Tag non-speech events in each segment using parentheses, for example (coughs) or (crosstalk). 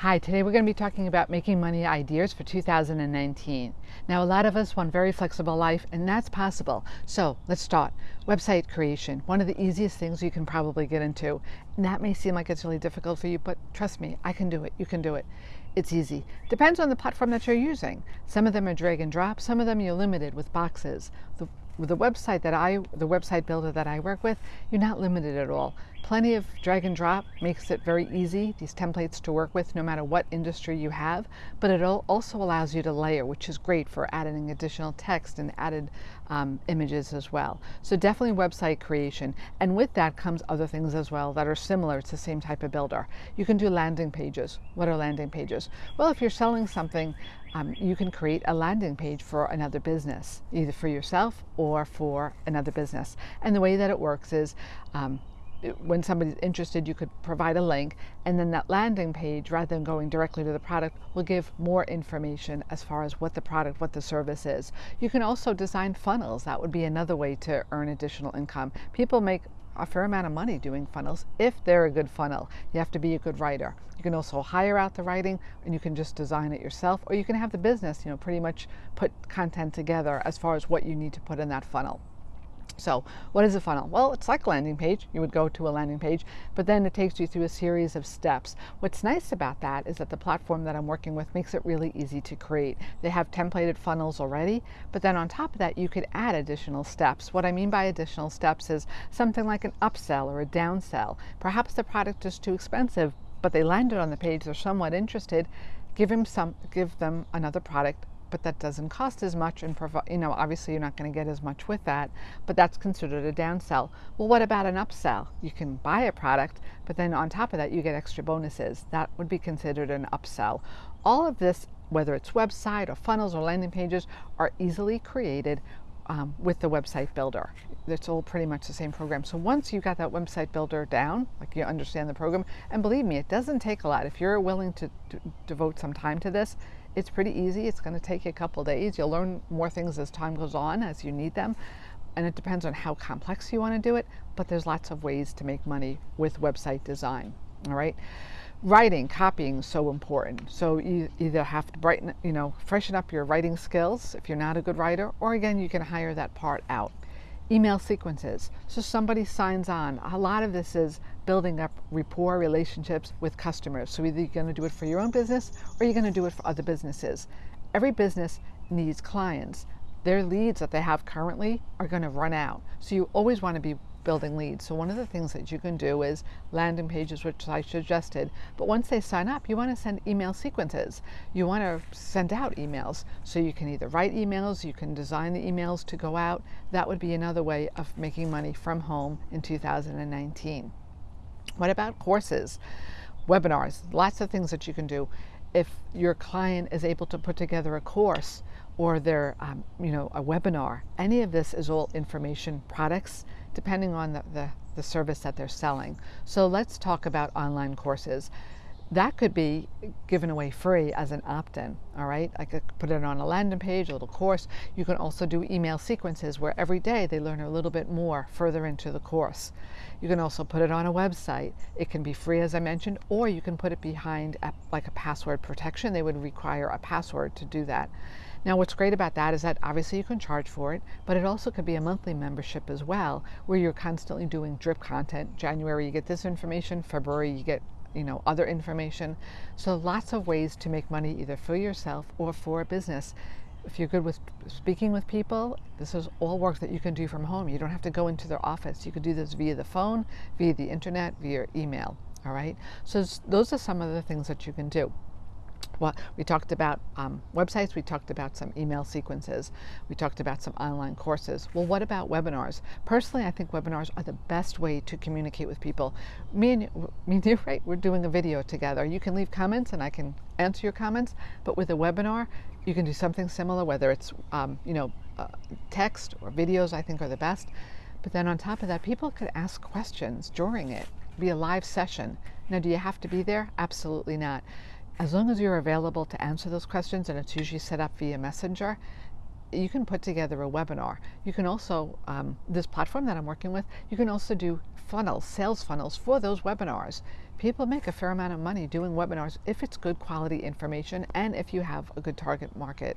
Hi, today we're going to be talking about making money ideas for 2019. Now, a lot of us want very flexible life, and that's possible. So let's start. Website creation, one of the easiest things you can probably get into. And that may seem like it's really difficult for you, but trust me, I can do it. You can do it. It's easy. Depends on the platform that you're using. Some of them are drag and drop. Some of them you're limited with boxes. The the website that I, the website builder that I work with, you're not limited at all. Plenty of drag and drop makes it very easy, these templates to work with no matter what industry you have, but it also allows you to layer, which is great for adding additional text and added um, images as well. So definitely website creation. And with that comes other things as well that are similar. It's the same type of builder. You can do landing pages. What are landing pages? Well, if you're selling something, um, you can create a landing page for another business, either for yourself or for another business. And the way that it works is um, when somebody's interested, you could provide a link, and then that landing page, rather than going directly to the product, will give more information as far as what the product, what the service is. You can also design funnels. That would be another way to earn additional income. People make a fair amount of money doing funnels if they're a good funnel. You have to be a good writer. You can also hire out the writing and you can just design it yourself or you can have the business, you know, pretty much put content together as far as what you need to put in that funnel. So what is a funnel? Well, it's like a landing page. You would go to a landing page, but then it takes you through a series of steps. What's nice about that is that the platform that I'm working with makes it really easy to create. They have templated funnels already, but then on top of that, you could add additional steps. What I mean by additional steps is something like an upsell or a downsell. Perhaps the product is too expensive, but they landed on the page, they're somewhat interested. Give them some, give them another product but that doesn't cost as much and you know, obviously you're not going to get as much with that, but that's considered a downsell. Well, what about an upsell? You can buy a product, but then on top of that, you get extra bonuses. That would be considered an upsell. All of this, whether it's website or funnels or landing pages, are easily created um, with the website builder. It's all pretty much the same program. So once you've got that website builder down, like you understand the program, and believe me, it doesn't take a lot. If you're willing to devote some time to this, it's pretty easy. It's going to take you a couple days. You'll learn more things as time goes on, as you need them. And it depends on how complex you want to do it, but there's lots of ways to make money with website design. All right. Writing, copying is so important. So you either have to brighten, you know, freshen up your writing skills if you're not a good writer, or again, you can hire that part out email sequences. So somebody signs on. A lot of this is building up rapport relationships with customers. So either you're going to do it for your own business or you're going to do it for other businesses. Every business needs clients. Their leads that they have currently are going to run out. So you always want to be building leads. So one of the things that you can do is landing pages, which I suggested, but once they sign up, you want to send email sequences. You want to send out emails. So you can either write emails, you can design the emails to go out. That would be another way of making money from home in 2019. What about courses, webinars, lots of things that you can do. If your client is able to put together a course or their, um, you know, a webinar, any of this is all information products depending on the, the, the service that they're selling. So let's talk about online courses. That could be given away free as an opt-in, all right? I could put it on a landing page, a little course. You can also do email sequences where every day they learn a little bit more further into the course. You can also put it on a website. It can be free, as I mentioned, or you can put it behind a, like a password protection. They would require a password to do that. Now what's great about that is that obviously you can charge for it, but it also could be a monthly membership as well, where you're constantly doing drip content. January you get this information, February you get you know, other information. So lots of ways to make money either for yourself or for a business. If you're good with speaking with people, this is all work that you can do from home. You don't have to go into their office. You can do this via the phone, via the internet, via email. All right. So those are some of the things that you can do. Well, we talked about um, websites, we talked about some email sequences, we talked about some online courses. Well, what about webinars? Personally, I think webinars are the best way to communicate with people. Me and, me and you, (laughs) right, we're doing a video together. You can leave comments and I can answer your comments, but with a webinar, you can do something similar, whether it's, um, you know, uh, text or videos, I think are the best. But then on top of that, people could ask questions during it, be a live session. Now, do you have to be there? Absolutely not. As long as you're available to answer those questions, and it's usually set up via Messenger, you can put together a webinar. You can also, um, this platform that I'm working with, you can also do funnels, sales funnels for those webinars. people make a fair amount of money doing webinars if it's good quality information and if you have a good target market.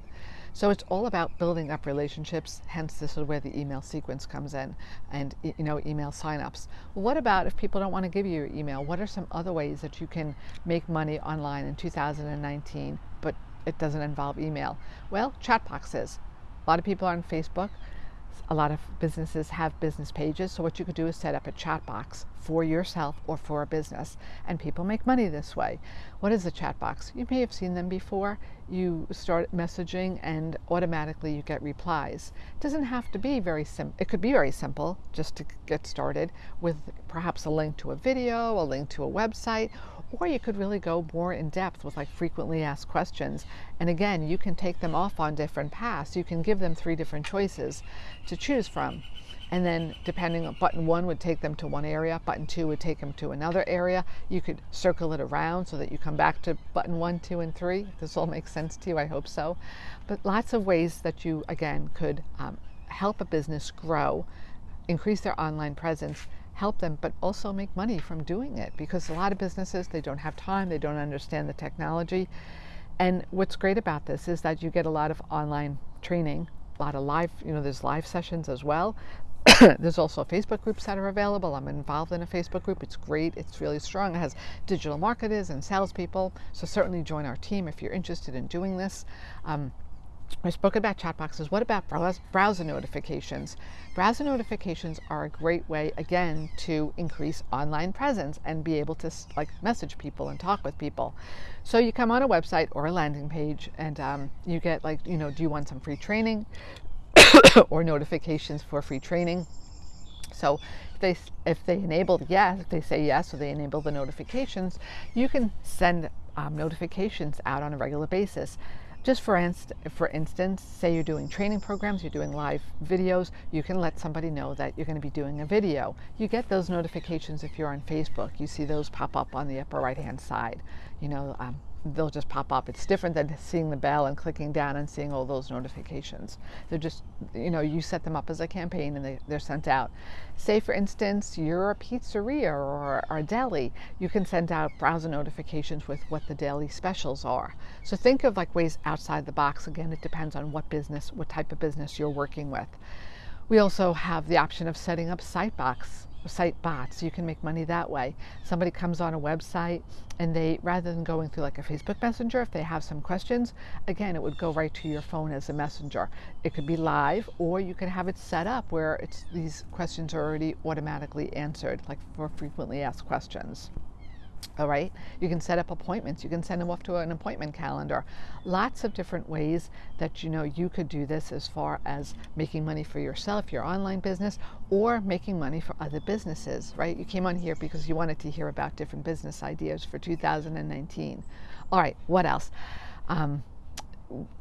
So it's all about building up relationships. Hence, this is where the email sequence comes in, and you know, email signups. What about if people don't want to give you your email? What are some other ways that you can make money online in 2019, but it doesn't involve email? Well, chat boxes. A lot of people are on Facebook a lot of businesses have business pages. So what you could do is set up a chat box for yourself or for a business, and people make money this way. What is a chat box? You may have seen them before. You start messaging, and automatically you get replies. It doesn't have to be very simple. It could be very simple just to get started with perhaps a link to a video, a link to a website, or you could really go more in depth with like frequently asked questions. And again, you can take them off on different paths. You can give them three different choices to choose from. And then depending on button one would take them to one area, button two would take them to another area. You could circle it around so that you come back to button one, two, and three. This all makes sense to you, I hope so. But lots of ways that you, again, could um, help a business grow, increase their online presence, help them, but also make money from doing it because a lot of businesses, they don't have time, they don't understand the technology. And what's great about this is that you get a lot of online training, a lot of live, you know, there's live sessions as well. (coughs) there's also Facebook groups that are available. I'm involved in a Facebook group. It's great. It's really strong. It has digital marketers and salespeople. So certainly join our team if you're interested in doing this. Um, I spoke about chat boxes. What about browser notifications? Browser notifications are a great way, again, to increase online presence and be able to like message people and talk with people. So you come on a website or a landing page, and um, you get like, you know, do you want some free training (coughs) or notifications for free training? So if they if they enable yes, if they say yes, or they enable the notifications, you can send um, notifications out on a regular basis. Just for, inst- for instance, say you're doing training programs, you're doing live videos, you can let somebody know that you're going to be doing a video. You get those notifications if you're on Facebook. You see those pop up on the upper right hand side. You know, um, they'll just pop up. It's different than seeing the bell and clicking down and seeing all those notifications. They're just, you know, you set them up as a campaign and they, they're sent out. Say, for instance, you're a pizzeria or, a deli, you can send out browser notifications with what the daily specials are. So think of like ways outside the box. Again, it depends on what business, what type of business you're working with. We also have the option of setting up Sitebox site bots. You can make money that way. Somebody comes on a website and they, rather than going through like a Facebook Messenger, if they have some questions, again, it would go right to your phone as a messenger. It could be live, or you can have it set up where it's these questions are already automatically answered, like for frequently asked questions. All right, you can set up appointments. You can send them off to an appointment calendar. Lots of different ways that you know you could do this as far as making money for yourself, your online business, or making money for other businesses, right? You came on here because you wanted to hear about different business ideas for 2019. All right, what else? Um,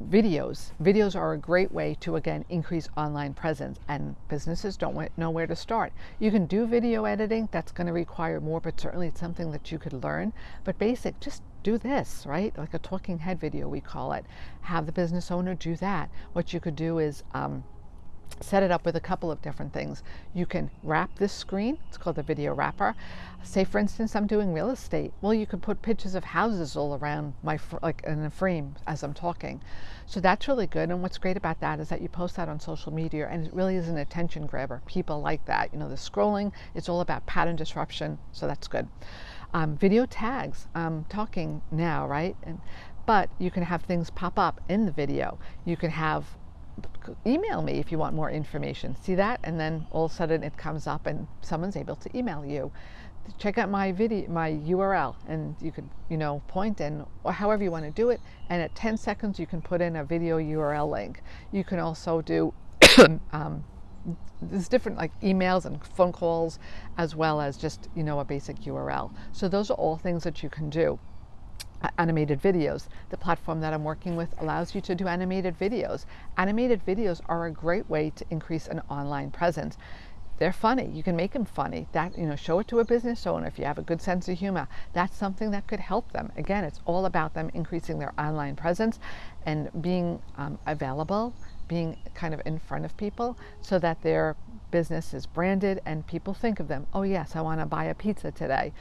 videos. Videos are a great way to, again, increase online presence, and businesses don't know where to start. You can do video editing, that's going to require more, but certainly it's something that you could learn. But basic, just do this, right? Like a talking head video, we call it. Have the business owner do that. What you could do is, um, set it up with a couple of different things. You can wrap this screen, it's called the video wrapper. Say for instance, I'm doing real estate. Well, you could put pictures of houses all around my, like in a frame as I'm talking. So that's really good. And what's great about that is that you post that on social media and it really is an attention grabber. People like that. You know, the scrolling, it's all about pattern disruption. So that's good. Um, video tags, I'm talking now, right? And, but you can have things pop up in the video. You can have email me if you want more information. See that? And then all of a sudden it comes up and someone's able to email you. Check out my video, my URL, and you could, you know, point in or however you want to do it. And at 10 seconds, you can put in a video URL link. You can also do (coughs) um, there's different like emails and phone calls as well as just you know a basic URL. So those are all things that you can do animated videos. The platform that I'm working with allows you to do animated videos. Animated videos are a great way to increase an online presence. They're funny. You can make them funny. That you know, show it to a business owner if you have a good sense of humor. That's something that could help them. Again, it's all about them increasing their online presence and being um, available, being kind of in front of people, so that their business is branded and people think of them. Oh yes, I want to buy a pizza today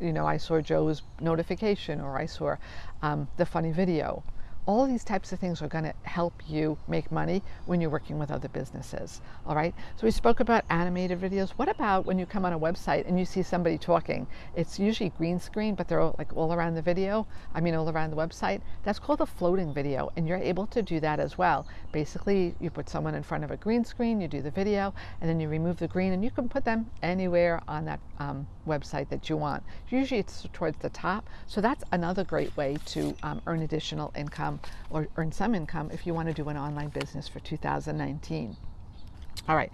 you know, I saw Joe's notification or I saw um, the funny video all these types of things are going to help you make money when you're working with other businesses. All right. So we spoke about animated videos. What about when you come on a website and you see somebody talking? It's usually green screen, but they're all, like all around the video. I mean, all around the website. That's called a floating video, and you're able to do that as well. Basically, you put someone in front of a green screen, you do the video, and then you remove the green, and you can put them anywhere on that um, website that you want. Usually, it's towards the top. So that's another great way to um, earn additional income or earn some income if you want to do an online business for 2019. All right,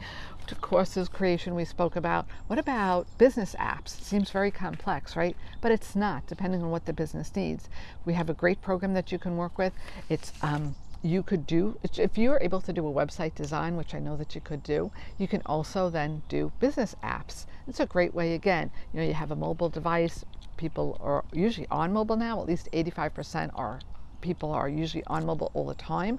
to courses creation we spoke about. What about business apps? It seems very complex, right? But it's not, depending on what the business needs. We have a great program that you can work with. It's um, you could do if you're able to do a website design which i know that you could do you can also then do business apps. It's a great way again you know you have a mobile device. People are usually on mobile now at least 85% are people are usually on mobile all the time.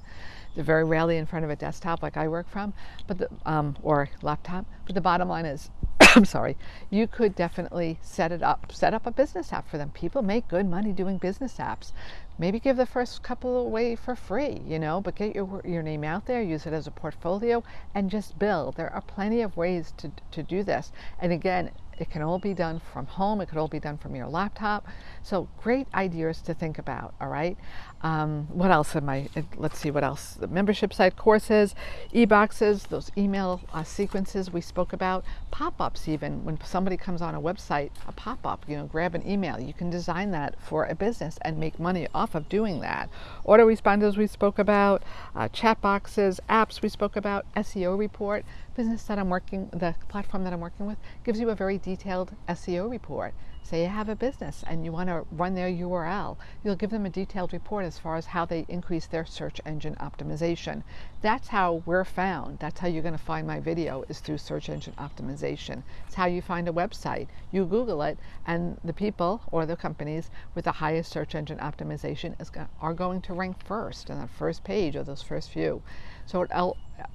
They're very rarely in front of a desktop like I work from, but the, um, or laptop. But the bottom line is, (coughs) I'm sorry, you could definitely set it up, set up a business app for them. People make good money doing business apps. Maybe give the first couple away for free, you know, but get your your name out there, use it as a portfolio, and just build. There are plenty of ways to to do this. And again, it can all be done from home. It could all be done from your laptop. So great ideas to think about. All right. Um, what else am I? Let's see what else. The membership site courses, e-boxes, those email uh, sequences we spoke about, pop-ups even when somebody comes on a website, a pop-up. You know, grab an email. You can design that for a business and make money off of doing that. Autoresponders we spoke about, uh, chat boxes, apps we spoke about, SEO report business that I'm working, the platform that I'm working with gives you a very detailed SEO report. Say you have a business and you want to run their URL, you'll give them a detailed report as far as how they increase their search engine optimization. That's how we're found. That's how you're going to find my video is through search engine optimization. It's how you find a website. You Google it and the people or the companies with the highest search engine optimization is, are going to rank first on that first page or those first few. So it,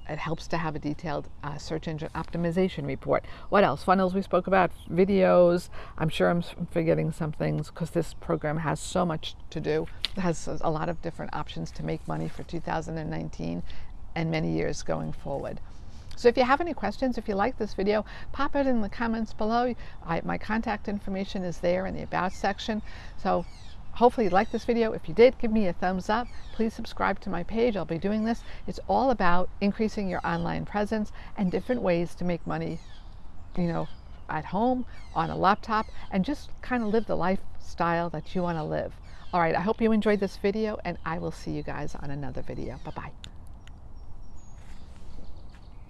it helps to have a detailed uh, search engine optimization report. What else? Funnels we spoke about, videos. I'm sure I'm forgetting some things because this program has so much to do. It has a lot of different options to make money for 2019 and many years going forward. So if you have any questions, if you like this video, pop it in the comments below. I, my contact information is there in the About section. So Hopefully you liked this video. If you did, give me a thumbs up. Please subscribe to my page. I'll be doing this. It's all about increasing your online presence and different ways to make money, you know, at home, on a laptop, and just kind of live the lifestyle that you want to live. All right, I hope you enjoyed this video, and I will see you guys on another video. Bye-bye.